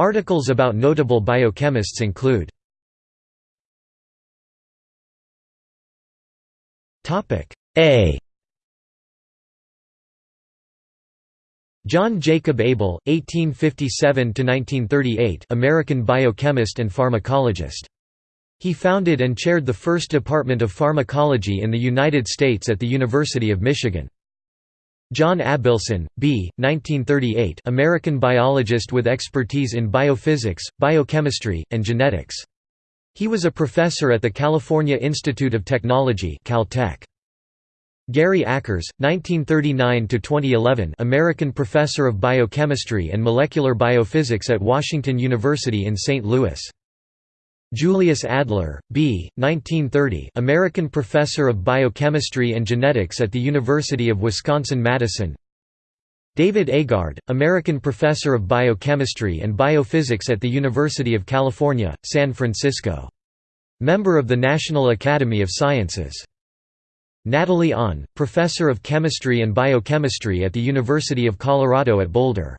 Articles about notable biochemists include A John Jacob Abel, 1857–1938 American biochemist and pharmacologist. He founded and chaired the first Department of Pharmacology in the United States at the University of Michigan. John Abelson, B. 1938 American biologist with expertise in biophysics, biochemistry, and genetics. He was a professor at the California Institute of Technology Caltech. Gary Ackers, 1939–2011 American professor of biochemistry and molecular biophysics at Washington University in St. Louis. Julius Adler, B. 1930 American professor of biochemistry and genetics at the University of Wisconsin-Madison David Agard, American professor of biochemistry and biophysics at the University of California, San Francisco. Member of the National Academy of Sciences. Natalie Ahn, Professor of Chemistry and Biochemistry at the University of Colorado at Boulder.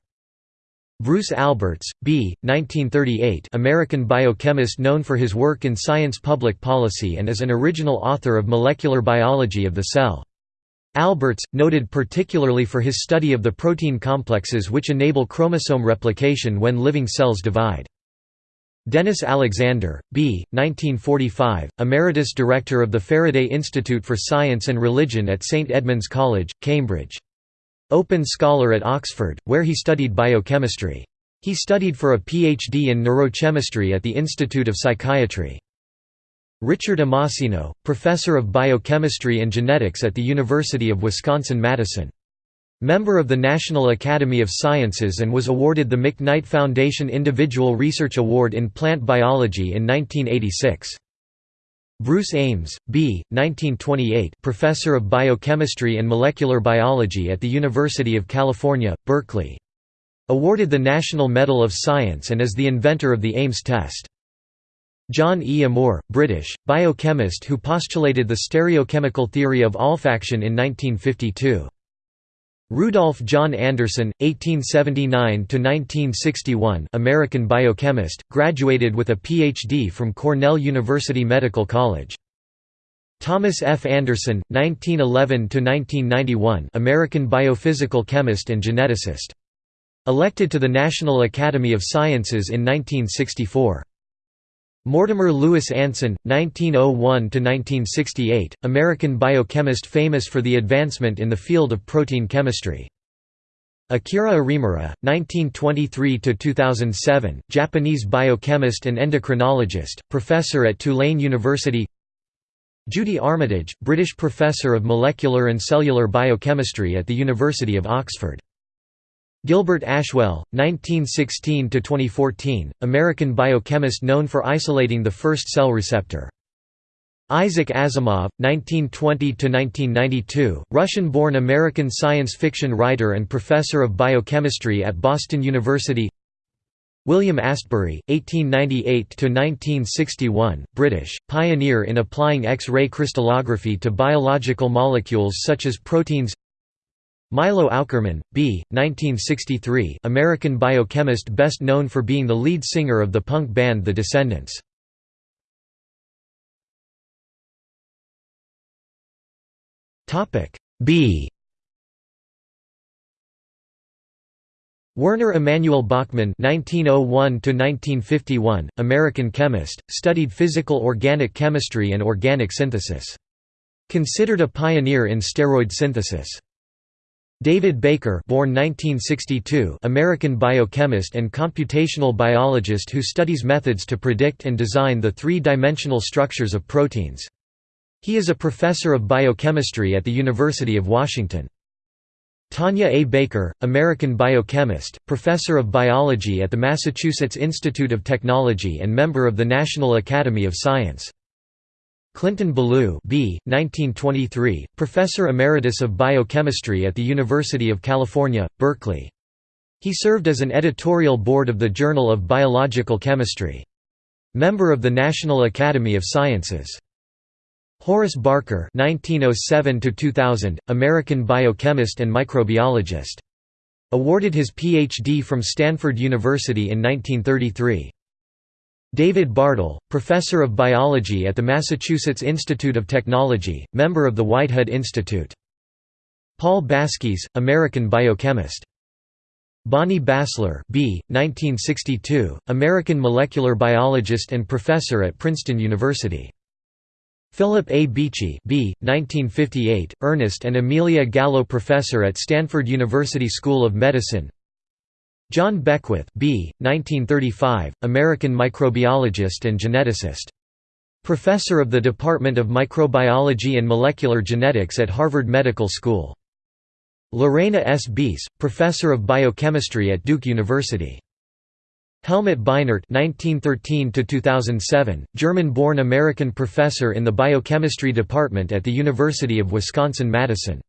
Bruce Alberts, B. 1938 American biochemist known for his work in science public policy and as an original author of Molecular Biology of the Cell. Alberts, noted particularly for his study of the protein complexes which enable chromosome replication when living cells divide. Dennis Alexander, B. 1945, Emeritus Director of the Faraday Institute for Science and Religion at St Edmund's College, Cambridge. Open Scholar at Oxford, where he studied biochemistry. He studied for a PhD in neurochemistry at the Institute of Psychiatry. Richard Amasino, Professor of Biochemistry and Genetics at the University of Wisconsin-Madison. Member of the National Academy of Sciences and was awarded the McKnight Foundation Individual Research Award in Plant Biology in 1986. Bruce Ames, B. 1928 Professor of Biochemistry and Molecular Biology at the University of California, Berkeley. Awarded the National Medal of Science and is the inventor of the Ames test. John E. Amoore, British, biochemist who postulated the stereochemical theory of olfaction in 1952. Rudolph John Anderson, 1879–1961 American biochemist, graduated with a Ph.D. from Cornell University Medical College. Thomas F. Anderson, 1911–1991 American biophysical chemist and geneticist. Elected to the National Academy of Sciences in 1964. Mortimer Louis Anson, 1901–1968, American biochemist famous for the advancement in the field of protein chemistry. Akira Arimura, 1923–2007, Japanese biochemist and endocrinologist, professor at Tulane University Judy Armitage, British professor of molecular and cellular biochemistry at the University of Oxford Gilbert Ashwell, 1916–2014, American biochemist known for isolating the first cell receptor. Isaac Asimov, 1920–1992, Russian-born American science fiction writer and professor of biochemistry at Boston University William Astbury, 1898–1961, British, pioneer in applying X-ray crystallography to biological molecules such as proteins Milo Aukerman, B. 1963, American biochemist best known for being the lead singer of the punk band The Descendents. B Werner Emanuel Bachmann (1901–1951), American chemist, studied physical organic chemistry and organic synthesis. Considered a pioneer in steroid synthesis. David Baker born 1962, American biochemist and computational biologist who studies methods to predict and design the three-dimensional structures of proteins. He is a professor of biochemistry at the University of Washington. Tanya A. Baker, American biochemist, professor of biology at the Massachusetts Institute of Technology and member of the National Academy of Science. Clinton Ballou B. 1923, Professor Emeritus of Biochemistry at the University of California, Berkeley. He served as an editorial board of the Journal of Biological Chemistry. Member of the National Academy of Sciences. Horace Barker 1907 2000, American biochemist and microbiologist. Awarded his Ph.D. from Stanford University in 1933. David Bartel, Professor of Biology at the Massachusetts Institute of Technology, member of the Whitehead Institute. Paul Baskis, American biochemist. Bonnie Bassler B. 1962, American molecular biologist and professor at Princeton University. Philip A. Beachy B. 1958, Ernest and Amelia Gallo Professor at Stanford University School of Medicine John Beckwith B. 1935, American microbiologist and geneticist. Professor of the Department of Microbiology and Molecular Genetics at Harvard Medical School. Lorena S. Beese, Professor of Biochemistry at Duke University. Helmut Beinert (1913–2007), German-born American professor in the biochemistry department at the University of Wisconsin-Madison.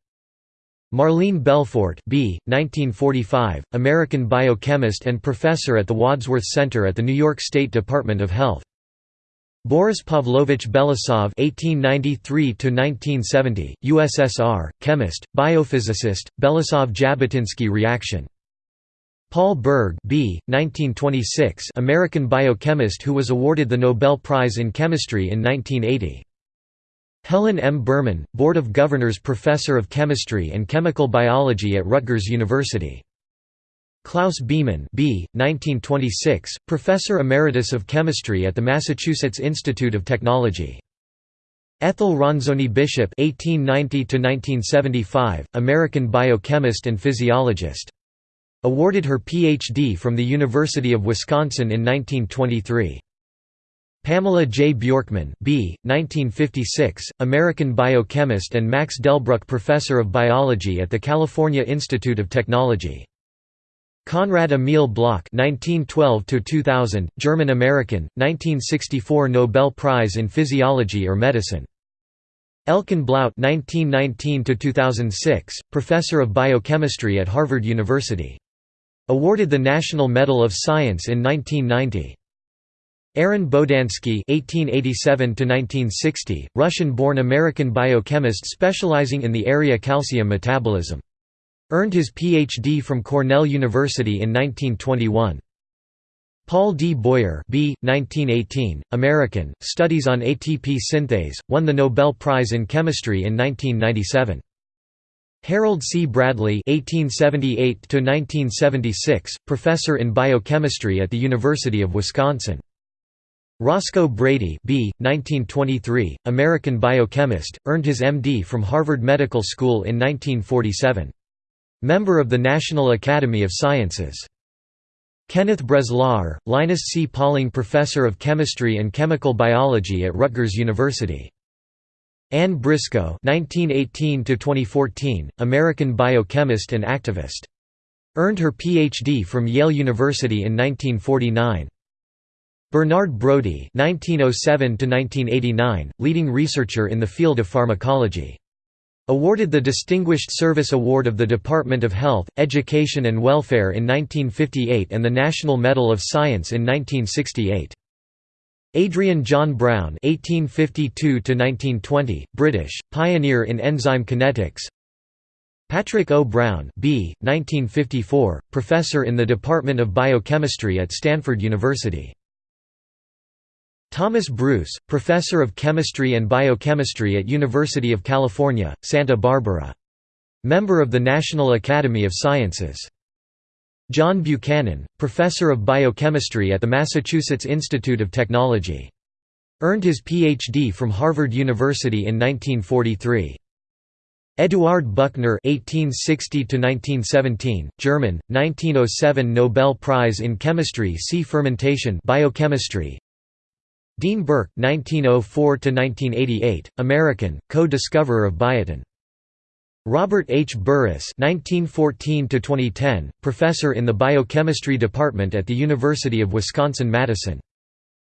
Marlene Belfort B. 1945, American biochemist and professor at the Wadsworth Center at the New York State Department of Health. Boris Pavlovich Belousov (1893–1970), USSR, chemist, biophysicist, Belousov-Zhabotinsky reaction. Paul Berg B. 1926, American biochemist who was awarded the Nobel Prize in Chemistry in 1980. Helen M. Berman, Board of Governors Professor of Chemistry and Chemical Biology at Rutgers University. Klaus Biemann B. 1926, Professor Emeritus of Chemistry at the Massachusetts Institute of Technology. Ethel Ronzoni Bishop (1890–1975), American biochemist and physiologist. Awarded her Ph.D. from the University of Wisconsin in 1923. Pamela J. Bjorkman B. 1956, American biochemist and Max Delbruck Professor of Biology at the California Institute of Technology. Conrad Emil Bloch (1912–2000), German-American, 1964 Nobel Prize in Physiology or Medicine. Elkan Blout (1919–2006), Professor of Biochemistry at Harvard University. Awarded the National Medal of Science in 1990. Aaron Bodansky (1887–1960), Russian-born American biochemist specializing in the area calcium metabolism. Earned his Ph.D. from Cornell University in 1921. Paul D. Boyer B. 1918, American, studies on ATP synthase, won the Nobel Prize in Chemistry in 1997. Harold C. Bradley (1878–1976), professor in biochemistry at the University of Wisconsin. Roscoe Brady B. 1923, American biochemist, earned his M.D. from Harvard Medical School in 1947. Member of the National Academy of Sciences. Kenneth Breslauer, Linus C. Pauling Professor of Chemistry and Chemical Biology at Rutgers University. Anne Briscoe (1918–2014), American biochemist and activist. Earned her Ph.D. from Yale University in 1949. Bernard Brodie (1907–1989), leading researcher in the field of pharmacology. Awarded the Distinguished Service Award of the Department of Health, Education and Welfare in 1958 and the National Medal of Science in 1968. Adrian John Brown (1852–1920), British, pioneer in enzyme kinetics. Patrick O. Brown B. 1954, professor in the Department of Biochemistry at Stanford University. Thomas Bruice, Professor of Chemistry and Biochemistry at University of California, Santa Barbara. Member of the National Academy of Sciences. John Buchanan, Professor of Biochemistry at the Massachusetts Institute of Technology. Earned his Ph.D. from Harvard University in 1943. Eduard Buchner (1860–1917), German, 1907 Nobel Prize in Chemistry. See fermentation, biochemistry. Dean Burke (1904–1988), American, co-discoverer of biotin. Robert H. Burris (1914–2010), professor in the biochemistry department at the University of Wisconsin-Madison.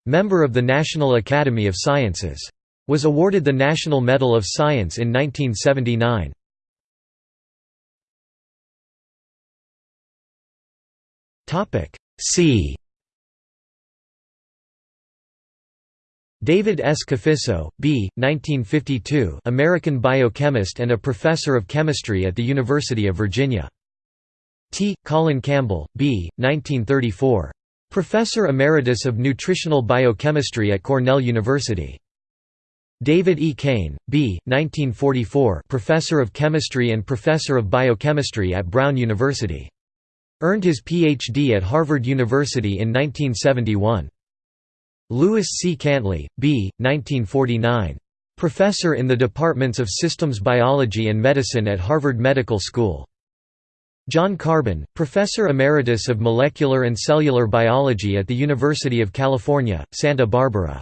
Member of the National Academy of Sciences. Was awarded the National Medal of Science in 1979. Topic C. David S. Cafiso, B. 1952, American biochemist and a professor of chemistry at the University of Virginia. T. Colin Campbell, B. 1934. Professor Emeritus of Nutritional Biochemistry at Cornell University. David E. Cane, B. 1944 Professor of Chemistry and Professor of Biochemistry at Brown University. Earned his Ph.D. at Harvard University in 1971. Lewis C. Cantley, B. 1949. Professor in the Departments of Systems Biology and Medicine at Harvard Medical School. John Carbon, Professor Emeritus of Molecular and Cellular Biology at the University of California, Santa Barbara.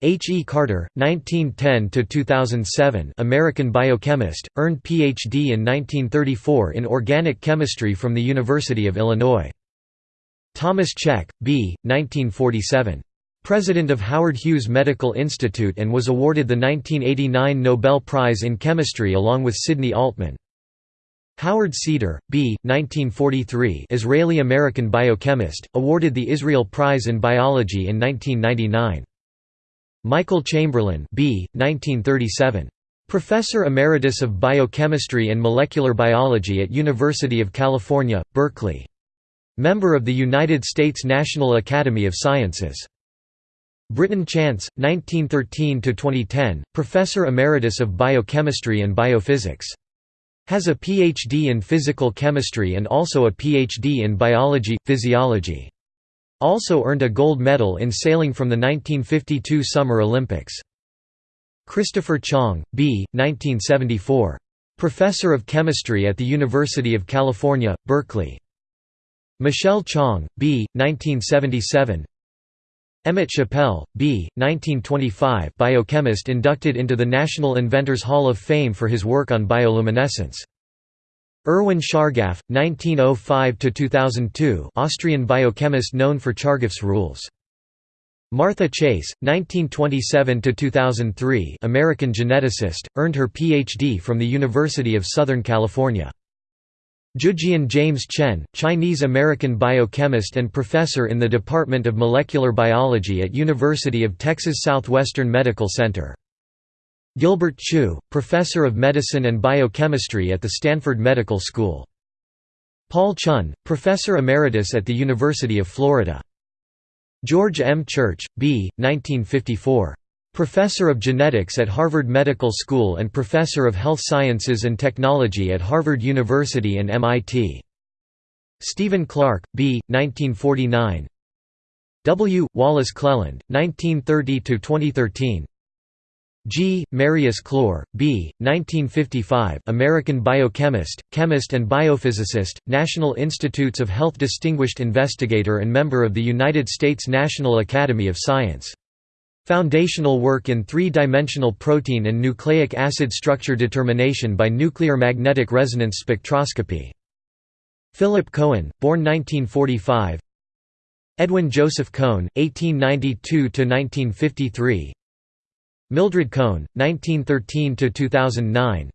H. E. Carter, 1910–2007 American biochemist, earned Ph.D. in 1934 in organic chemistry from the University of Illinois. Thomas Cech, B. 1947. President of Howard Hughes Medical Institute and was awarded the 1989 Nobel Prize in Chemistry along with Sidney Altman. Howard Cedar, B. 1943 Israeli-American biochemist, awarded the Israel Prize in Biology in 1999. Michael Chamberlain B. 1937. Professor Emeritus of Biochemistry and Molecular Biology at University of California, Berkeley. Member of the United States National Academy of Sciences. Britton Chance, 1913–2010, Professor Emeritus of Biochemistry and Biophysics. Has a Ph.D. in physical chemistry and also a Ph.D. in biology, physiology. Also earned a gold medal in sailing from the 1952 Summer Olympics. Christopher Chang, B. 1974. Professor of Chemistry at the University of California, Berkeley. Michelle Chang, B. 1977. Emmett Chappell, B. 1925 biochemist inducted into the National Inventors Hall of Fame for his work on bioluminescence. Erwin Chargaff, 1905–2002 Austrian biochemist known for Chargaff's rules. Martha Chase, 1927–2003 American geneticist, earned her Ph.D. from the University of Southern California. Zhijian James Chen, Chinese-American biochemist and professor in the Department of Molecular Biology at University of Texas Southwestern Medical Center. Gilbert Chu, professor of medicine and biochemistry at the Stanford Medical School. Paul Chun, professor emeritus at the University of Florida. George M. Church, B. 1954. Professor of Genetics at Harvard Medical School and Professor of Health Sciences and Technology at Harvard University and MIT. Stephen Clark, B. 1949 W. Wallace Cleland, 1930–2013 G. Marius Clore, B. 1955 American biochemist, chemist and biophysicist, National Institutes of Health Distinguished Investigator and member of the United States National Academy of Science Foundational work in three-dimensional protein and nucleic acid structure determination by nuclear magnetic resonance spectroscopy. Philip Cohen, born 1945 Edwin Joseph Cohn, 1892–1953 Mildred Cohn, 1913–2009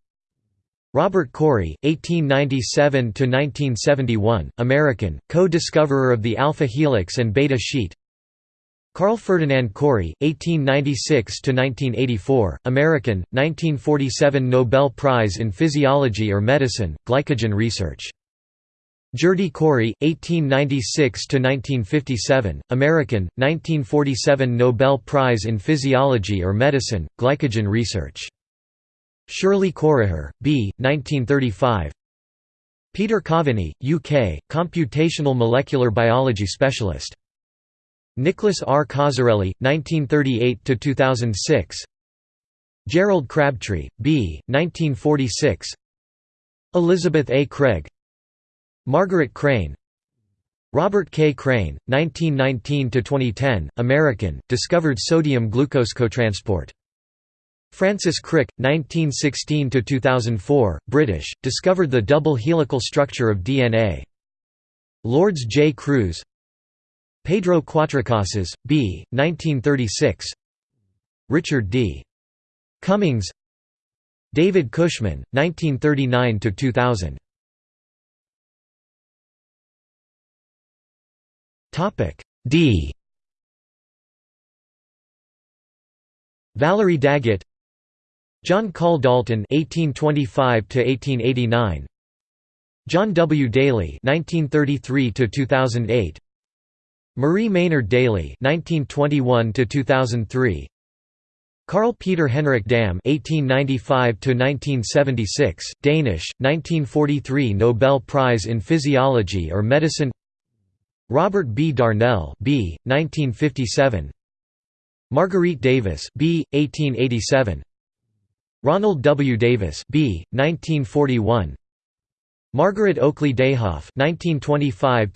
Robert Corey, 1897–1971, American, co-discoverer of the alpha helix and beta sheet Carl Ferdinand Cori, 1896–1984, American, 1947 Nobel Prize in Physiology or Medicine, Glycogen Research. Gerty Cori, 1896–1957, American, 1947 Nobel Prize in Physiology or Medicine, Glycogen Research. Shirley Corriher, B. 1935 Peter Coveney, UK, computational molecular biology specialist Nicholas R. Cozzarelli, 1938–2006 Gerald Crabtree, B. 1946 Elizabeth A. Craig Margaret Crane Robert K. Crane, 1919–2010, American, discovered sodium-glucose cotransport. Francis Crick, 1916–2004, British, discovered the double helical structure of DNA. Lourdes J. Cruz Pedro Cuatrecasas, B. 1936 Richard D. Cummings David Cushman, 1939–2000 D Valerie Daggett John Call Dalton 1825 to 1889 John W. Daly (1933–2008), Marie Maynard Daly (1921–2003), Carl Peter Henrik Dam (1895–1976), Danish, 1943 Nobel Prize in Physiology or Medicine. Robert B. Darnell B. 1957 Marguerite Davis B. 1887 Ronald W. Davis B. 1941 Margaret Oakley Dayhoff 1925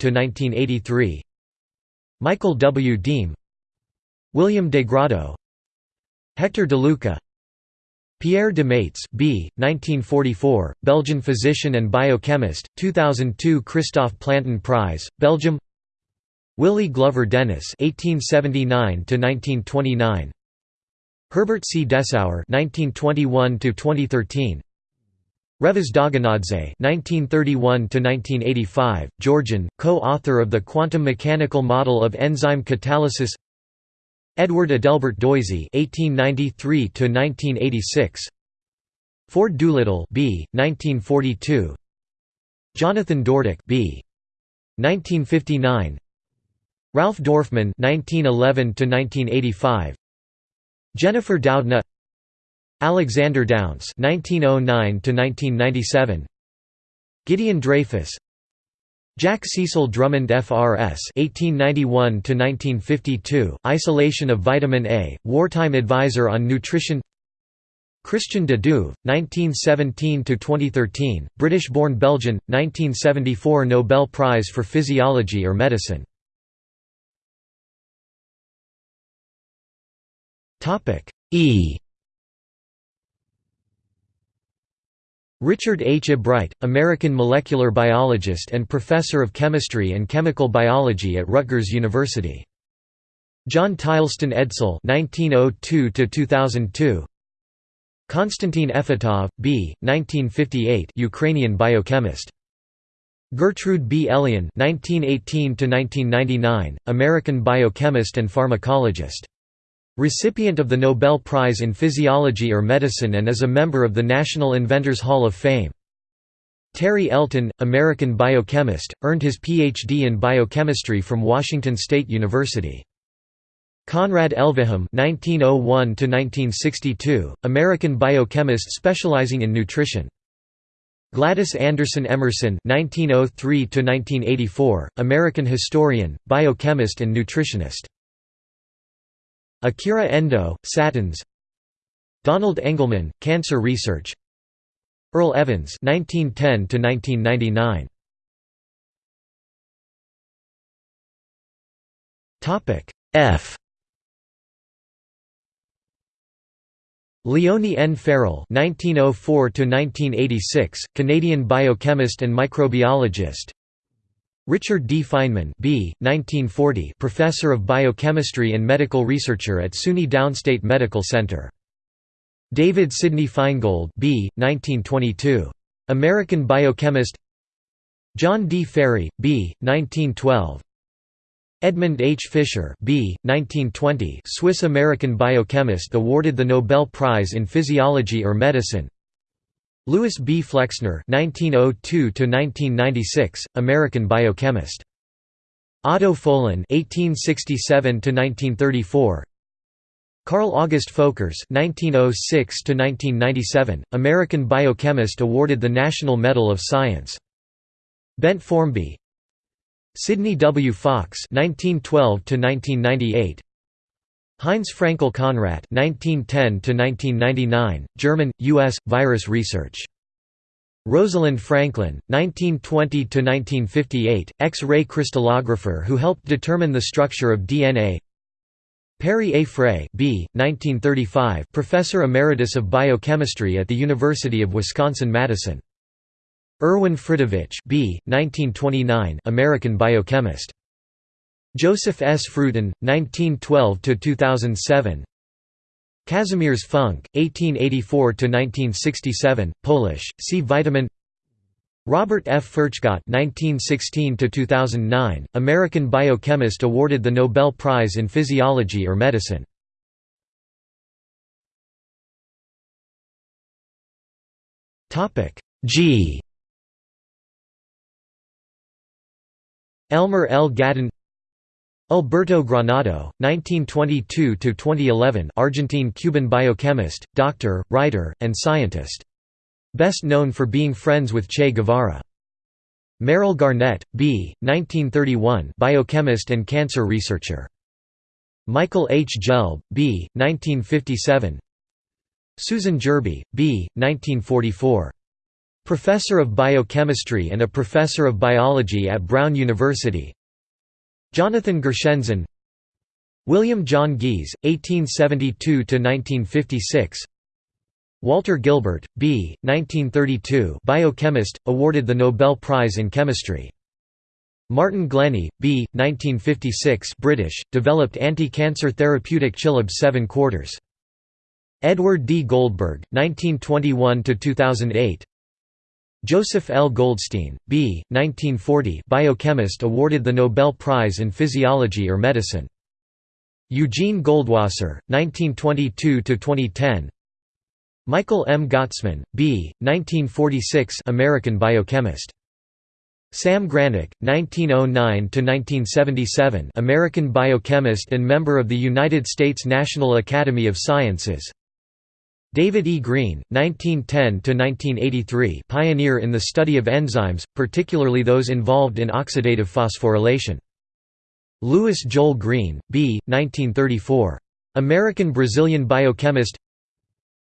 Michael W. Deem William de Grado Hector de Luca Pierre de Meyts B. 1944, Belgian physician and biochemist, 2002 Christophe Plantin Prize, Belgium Willie Glover Dennis (1879–1929), Herbert C. Dessauer (1921–2013), Revaz Dogonadze (1931–1985), Georgian, co-author of the quantum mechanical model of enzyme catalysis. Edward Adelbert Doisy (1893–1986), Ford Doolittle B. 1942, Jonathan Dordick B. 1959. Ralph Dorfman (1911–1985), Jennifer Doudna, Alexander Dounce (1909–1997), Gideon Dreyfus, Jack Cecil Drummond FRS (1891–1952), Isolation of Vitamin A, wartime advisor on nutrition. Christian de Duve, 1917–2013, British-born Belgian, 1974 Nobel Prize for Physiology or Medicine. E. Richard H. Ebright, American molecular biologist and professor of chemistry and chemical biology at Rutgers University. John Tileston Edsall (1902–2002). Konstantin Efetov, B. 1958, Ukrainian biochemist. Gertrude B. Elion (1918–1999), American biochemist and pharmacologist. Recipient of the Nobel Prize in Physiology or Medicine and is a member of the National Inventors Hall of Fame. Terry Elton, American biochemist, earned his Ph.D. in biochemistry from Washington State University. Conrad Elvehjem (1901–1962), American biochemist specializing in nutrition. Gladys Anderson Emerson (1903–1984), American historian, biochemist, and nutritionist. Akira Endo, Statins Donald Engelman, Cancer Research Earl Evans 1910 Topic F Leonie N. Farrell (1904–1986), Canadian biochemist and microbiologist. Richard D. Feinman B. 1940 professor of biochemistry and medical researcher at SUNY Downstate Medical Center. David Sidney Feingold B. 1922. American biochemist John D. Ferry, B. 1912 Edmund H. Fischer B. 1920 Swiss-American biochemist awarded the Nobel Prize in Physiology or Medicine Louis B. Flexner (1902–1996), American biochemist. Otto Folin (1867–1934). Carl August Folkers (1906–1997), American biochemist awarded the National Medal of Science. Bent Formby. Sidney W. Fox (1912–1998). Heinz Fraenkel-Conrat (1910–1999), German, U.S. virus research. Rosalind Franklin, 1920–1958, X-ray crystallographer who helped determine the structure of DNA. Perry A. Frey, B. 1935, professor emeritus of biochemistry at the University of Wisconsin-Madison. Irwin Fridovich, B. 1929, American biochemist. Joseph S. Fruton, 1912–2007 Kazimierz Funk, 1884–1967, Polish, see Vitamin Robert F. Furchgott (1916–2009), American biochemist awarded the Nobel Prize in Physiology or Medicine. G. Elmer L. Gaden Alberto Granado, 1922–2011 Argentine-Cuban biochemist, doctor, writer, and scientist. Best known for being friends with Che Guevara. Merrill Garnett, B. 1931 biochemist and cancer researcher. Michael H. Gelb, B. 1957 Susan Gerbi, B. 1944. Professor of Biochemistry and a Professor of Biology at Brown University Jonathan Gershenzon William John Gies, 1872–1956 Walter Gilbert, B. 1932 biochemist, awarded the Nobel Prize in Chemistry. Martin Glennie, B. 1956 British, developed anti-cancer therapeutic ChiLob 7 quarters. Edward D. Goldberg, 1921–2008 Joseph L. Goldstein, B. 1940 biochemist awarded the Nobel Prize in Physiology or Medicine. Eugene Goldwasser, 1922–2010 Michael M. Gottesman, B. 1946 American biochemist. Sam Granick, 1909–1977 American biochemist and member of the United States National Academy of Sciences David E. Green, 1910–1983 pioneer in the study of enzymes, particularly those involved in oxidative phosphorylation. Louis Joel Green, B. 1934. American-Brazilian biochemist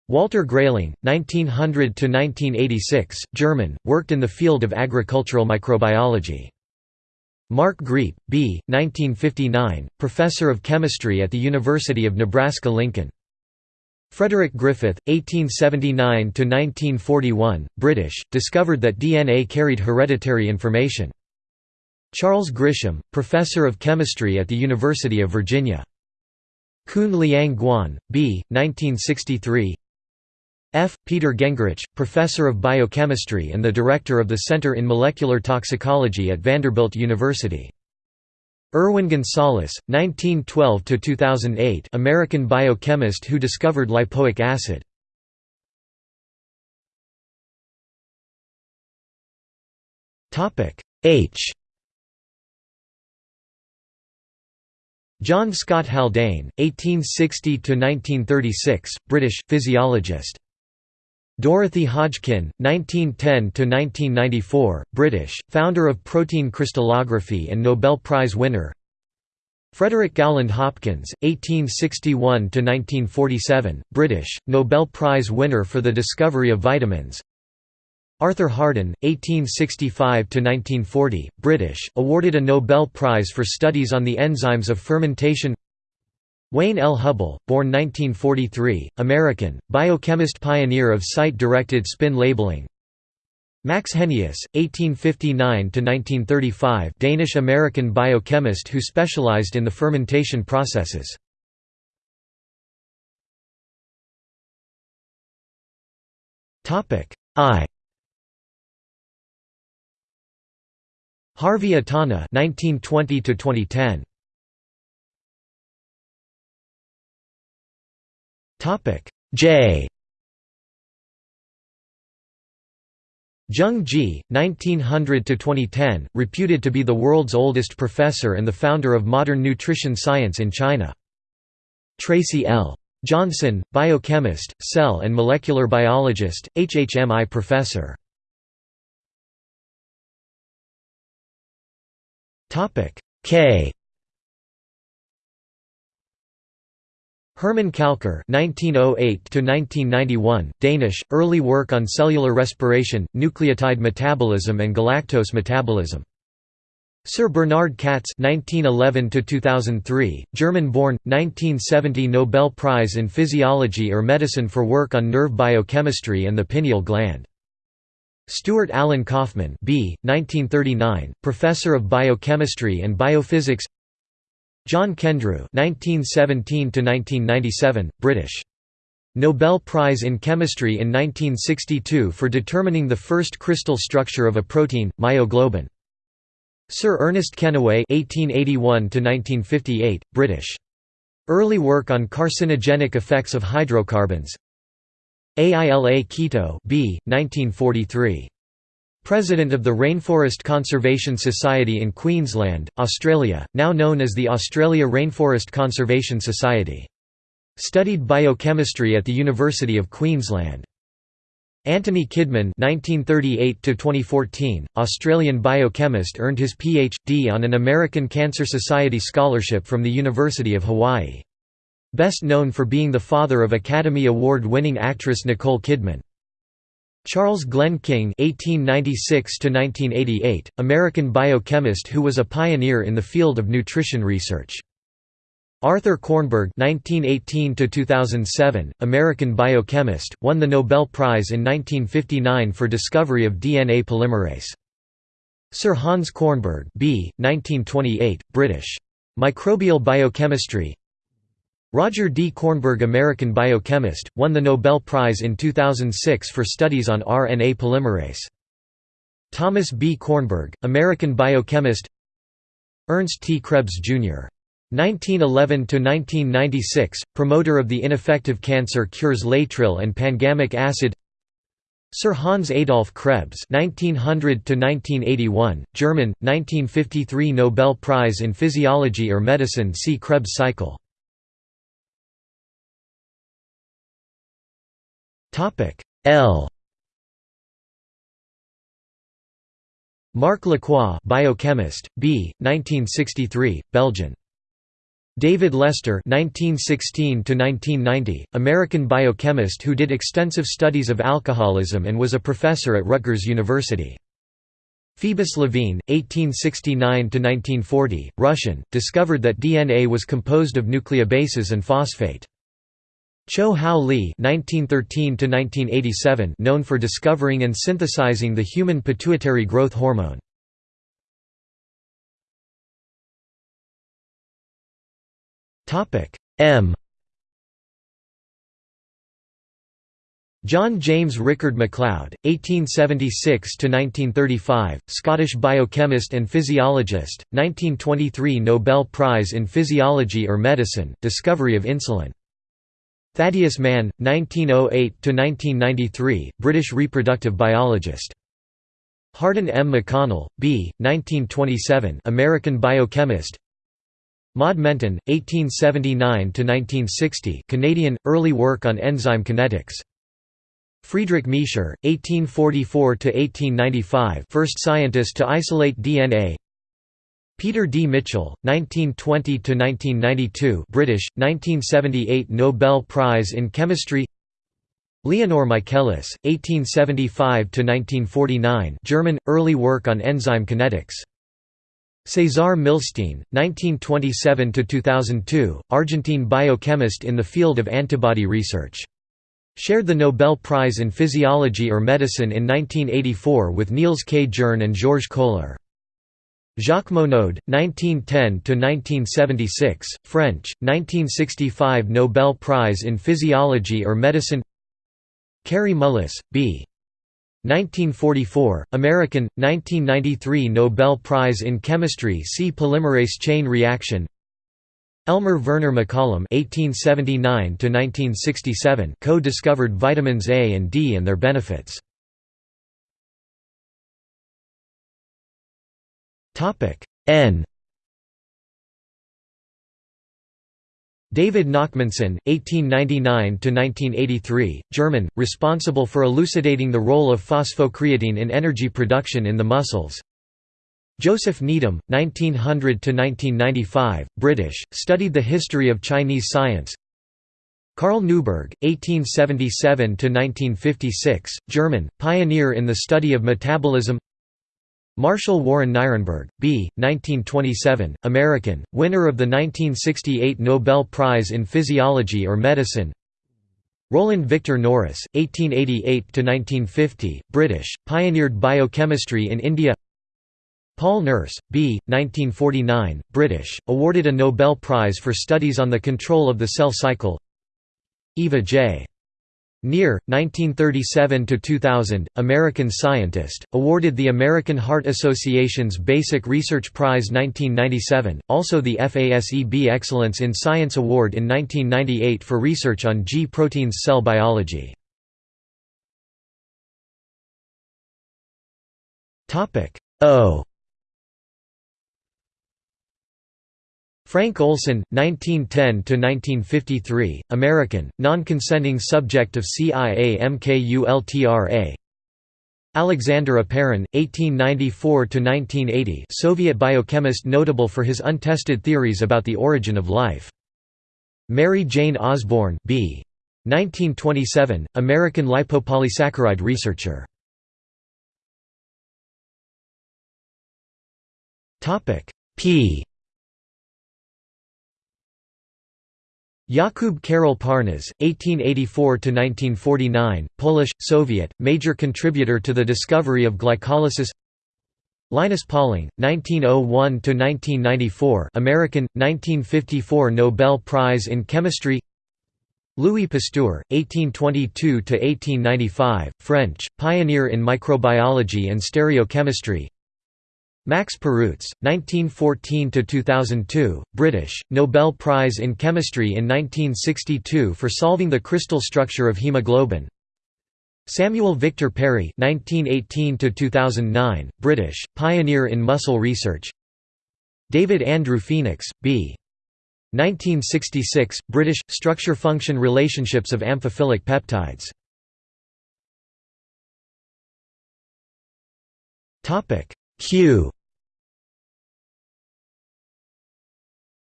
Walter Grayling, 1900–1986, German, worked in the field of agricultural microbiology. Mark Griep, B. 1959, professor of chemistry at the University of Nebraska-Lincoln. Frederick Griffith, 1879–1941, British, discovered that DNA carried hereditary information. Charles Grisham, professor of chemistry at the University of Virginia. Kun Liang Guan, B. 1963 F. Peter Guengerich, professor of biochemistry and the director of the Center in Molecular Toxicology at Vanderbilt University. Irwin Gunsalus, 1912–2008 American biochemist who discovered lipoic acid. H John Scott Haldane, 1860–1936, British, physiologist Dorothy Hodgkin, 1910–1994, British, founder of protein crystallography and Nobel Prize winner. Frederick Gowland Hopkins, 1861–1947, British, Nobel Prize winner for the discovery of vitamins. Arthur Harden, 1865–1940, British, awarded a Nobel Prize for studies on the enzymes of fermentation Wayne L. Hubbell, born 1943, American, biochemist pioneer of site-directed spin labeling Max Henius, 1859–1935 Danish-American biochemist who specialized in the fermentation processes. I Harvey Itano 1920 2010 J. Zheng Ji, 1900–2010, reputed to be the world's oldest professor and the founder of modern nutrition science in China. Tracy L. Johnson, biochemist, cell and molecular biologist, HHMI professor. K Herman Kalckar (1908–1991), Danish, early work on cellular respiration, nucleotide metabolism, and galactose metabolism. Sir Bernard Katz (1911–2003), German-born, 1970 Nobel Prize in Physiology or Medicine for work on nerve biochemistry and the pineal gland. Stuart Alan Kauffman B. 1939, professor of biochemistry and biophysics. John Kendrew (1917–1997), British. Nobel Prize in Chemistry in 1962 for determining the first crystal structure of a protein, myoglobin. Sir Ernest Kennaway (1881–1958), British. Early work on carcinogenic effects of hydrocarbons. Aila Keto, B. 1943. President of the Rainforest Conservation Society in Queensland, Australia, now known as the Australia Rainforest Conservation Society. Studied biochemistry at the University of Queensland. Anthony Kidman (1938–2014), Australian biochemist, earned his Ph.D. on an American Cancer Society scholarship from the University of Hawaii. Best known for being the father of Academy Award-winning actress Nicole Kidman. Charles Glenn King (1896–1988), American biochemist who was a pioneer in the field of nutrition research. Arthur Kornberg (1918–2007), American biochemist, won the Nobel Prize in 1959 for discovery of DNA polymerase. Sir Hans Kornberg (b. 1928), British. Microbial biochemistry. Roger D. Kornberg American biochemist, won the Nobel Prize in 2006 for studies on RNA polymerase. Thomas B. Kornberg, American biochemist Ernst T. Krebs, Jr. 1911–1996, promoter of the ineffective cancer cures laetrile and pangamic acid Sir Hans Adolf Krebs (1900–1981), German, 1953 Nobel Prize in Physiology or Medicine. See Krebs cycle. Topic L. Marc Lacroix, biochemist, B. 1963, Belgian. David Lester (1916–1990), American biochemist who did extensive studies of alcoholism and was a professor at Rutgers University. Phoebus Levene 1869–1940, Russian, discovered that DNA was composed of nucleobases and phosphate. Choh Hao Li (1913–1987), known for discovering and synthesizing the human pituitary growth hormone. Topic M John James Rickard MacLeod, 1876–1935, Scottish biochemist and physiologist, 1923 Nobel Prize in Physiology or Medicine, discovery of insulin. Thaddeus Mann, 1908–1993, British reproductive biologist. Hardin M. McConnell, B. 1927 American biochemist, Maud Menten, 1879–1960 Canadian, early work on enzyme kinetics. Friedrich Miescher, 1844–1895 first scientist to isolate DNA Peter D. Mitchell, 1920–1992 British, 1978 Nobel Prize in Chemistry Leonor Michaelis, 1875–1949 German, early work on enzyme kinetics Cesar Milstein, 1927–2002, Argentine biochemist in the field of antibody research. Shared the Nobel Prize in Physiology or Medicine in 1984 with Niels K. Jerne and Georges Koehler. Jacques Monod, 1910–1976, French, 1965 Nobel Prize in Physiology or Medicine Kary Mullis, B. 1944, American, 1993 Nobel Prize in Chemistry See polymerase chain reaction Elmer Werner McCollum (1879–1967) co-discovered vitamins A and D and their benefits. Topic N David Nachmansohn, 1899–1983, German, responsible for elucidating the role of phosphocreatine in energy production in the muscles. Joseph Needham, 1900–1995, British, studied the history of Chinese science. Karl Neuberg, 1877–1956, German, pioneer in the study of metabolism Marshall Warren Nirenberg, B. 1927, American, winner of the 1968 Nobel Prize in Physiology or Medicine Roland Victor Norris, 1888–1950, British, pioneered biochemistry in India Paul Nurse, B. 1949, British, awarded a Nobel Prize for studies on the control of the cell cycle Eva J. Neer, 1937–2000, American scientist, awarded the American Heart Association's Basic Research Prize 1997, also the FASEB Excellence in Science Award in 1998 for research on G proteins cell biology. O Frank Olson, 1910–1953, American, non-consenting subject of CIA MKULTRA Alexander Oparin, 1894–1980 Soviet biochemist notable for his untested theories about the origin of life. Mary Jane Osborn B. 1927, American lipopolysaccharide researcher. P Jakub Karol Parnas, 1884–1949, Polish, Soviet, major contributor to the discovery of glycolysis. Linus Pauling, 1901–1994 American, 1954 Nobel Prize in Chemistry. Louis Pasteur, 1822–1895, French, pioneer in microbiology and stereochemistry Max Perutz, 1914–2002, British, Nobel Prize in Chemistry in 1962 for solving the crystal structure of hemoglobin. Samuel Victor Perry 1918–2009, British, pioneer in muscle research. David Andrew Phoenix, B. 1966, British, structure-function relationships of amphiphilic peptides Q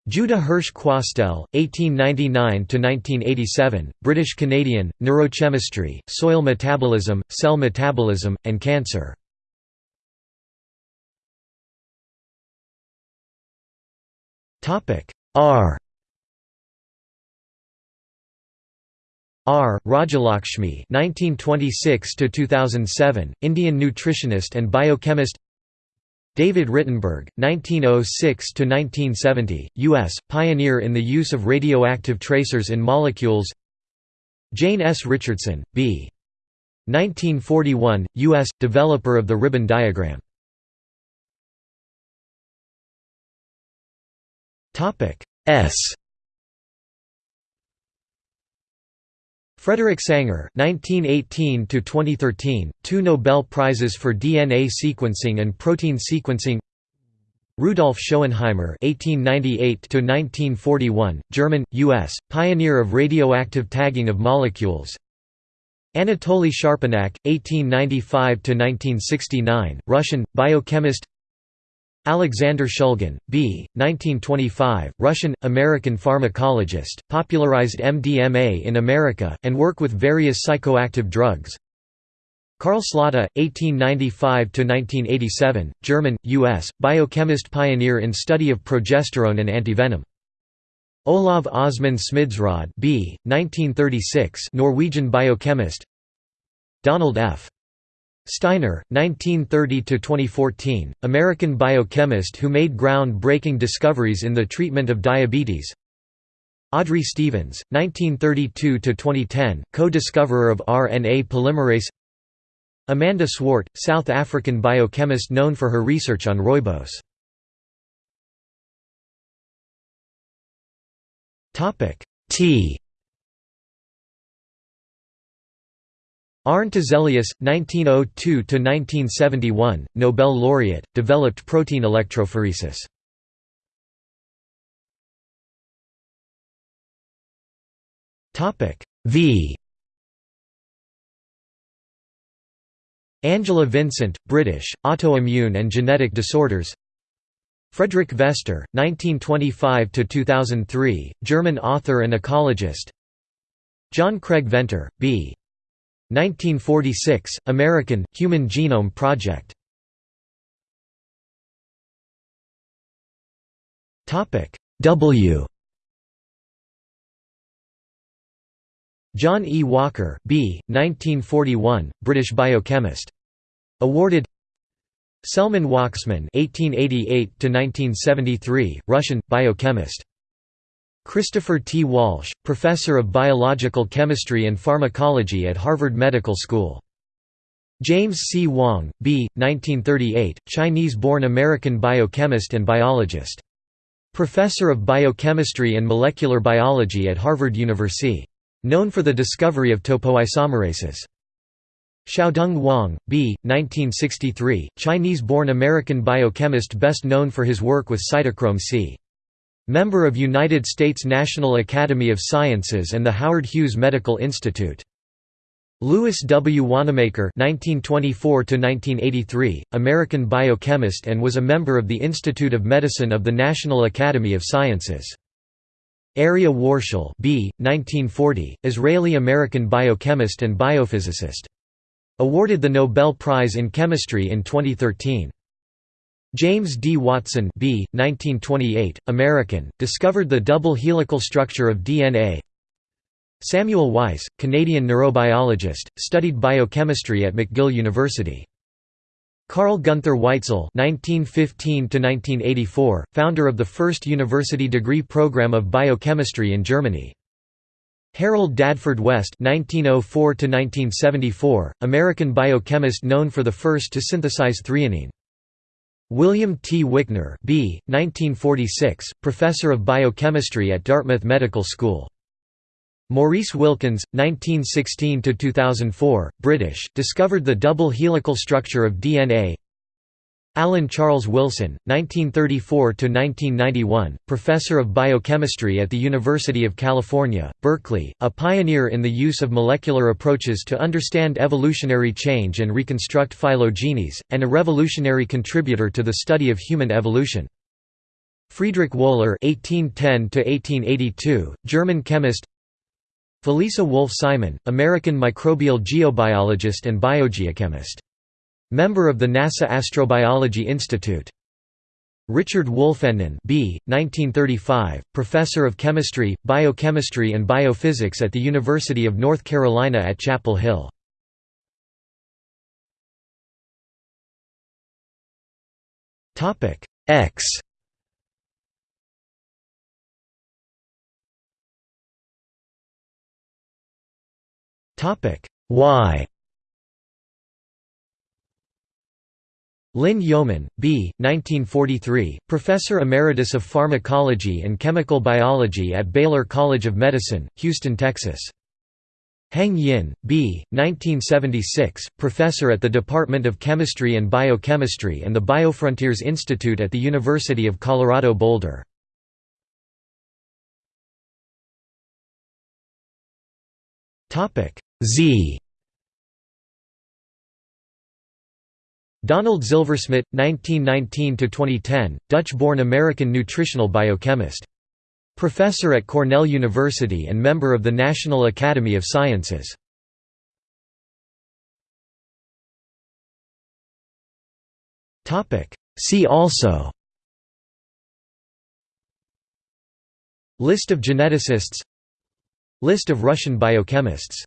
Judah Hirsch Quastel, 1899–1987, British-Canadian, neurochemistry, soil metabolism, cell metabolism, and cancer. R R. Rajalakshmi (1926–2007), Indian nutritionist and biochemist. David Rittenberg, 1906–1970, U.S., pioneer in the use of radioactive tracers in molecules Jane S. Richardson, B. 1941, U.S., developer of the ribbon diagram S Frederick Sanger (1918–2013), two Nobel Prizes for DNA sequencing and protein sequencing. Rudolf Schoenheimer (1898–1941), German, U.S., pioneer of radioactive tagging of molecules. Anatoly Sharpanak, 1895–1969, Russian, biochemist. Alexander Shulgin, B. 1925, Russian-American pharmacologist, popularized MDMA in America, and work with various psychoactive drugs. Karl Slotta, 1895–1987, German, U.S., biochemist pioneer in study of progesterone and antivenom. Olav Osman Smidsrød B. 1936, Norwegian biochemist Donald F. Steiner, 1930–2014, American biochemist who made ground-breaking discoveries in the treatment of diabetes. Audrey Stevens, 1932–2010, co-discoverer of RNA polymerase. Amanda Swart, South African biochemist known for her research on rooibos. T Arne Tiselius, 1902–1971, Nobel laureate, developed protein electrophoresis. V Angela Vincent, British, autoimmune and genetic disorders Frederic Vester, 1925–2003, German author and ecologist John Craig Venter, B. 1946, American, Human Genome Project W John E. Walker B. 1941, British biochemist. Awarded Selman Waksman (1888–1973), Russian biochemist. Christopher T. Walsh, professor of biological chemistry and pharmacology at Harvard Medical School. James C. Wang, B. 1938, Chinese-born American biochemist and biologist. Professor of biochemistry and molecular biology at Harvard University. Known for the discovery of topoisomerases. Xiaodong Wang, b. 1963, Chinese-born American biochemist best known for his work with cytochrome C. Member of United States National Academy of Sciences and the Howard Hughes Medical Institute. Lewis W. Wannamaker (1924–1983), American biochemist and was a member of the Institute of Medicine of the National Academy of Sciences. Aryeh Warshel B. 1940, Israeli-American biochemist and biophysicist. Awarded the Nobel Prize in Chemistry in 2013. James D. Watson B. 1928, American, discovered the double helical structure of DNA. Samuel Weiss, Canadian neurobiologist, studied biochemistry at McGill University. Carl Gunther Weitzel (1915–1984), founder of the first university degree program of biochemistry in Germany. Harold Dadford West (1904–1974), American biochemist known for the first to synthesize threonine. William T. Wickner, B. 1946, professor of biochemistry at Dartmouth Medical School. Maurice Wilkins, 1916–2004, British, discovered the double helical structure of DNA Alan Charles Wilson, 1934–1991, professor of biochemistry at the University of California, Berkeley, a pioneer in the use of molecular approaches to understand evolutionary change and reconstruct phylogenies, and a revolutionary contributor to the study of human evolution. Friedrich Wohler (1810–1882), German chemist. Felisa Wolfe-Simon, American microbial geobiologist and biogeochemist. Member of the NASA Astrobiology Institute. Richard Wolfenden B. 1935, Professor of Chemistry, Biochemistry and Biophysics at the University of North Carolina at Chapel Hill. X Y Lynn Yeoman, B. 1943, Professor Emeritus of Pharmacology and Chemical Biology at Baylor College of Medicine, Houston, Texas. Heng Yin, B. 1976, Professor at the Department of Chemistry and Biochemistry and the Biofrontiers Institute at the University of Colorado Boulder. Z Donald Zilversmit, 1919–2010, Dutch-born American nutritional biochemist. Professor at Cornell University and member of the National Academy of Sciences. See also List of geneticists List of Russian biochemists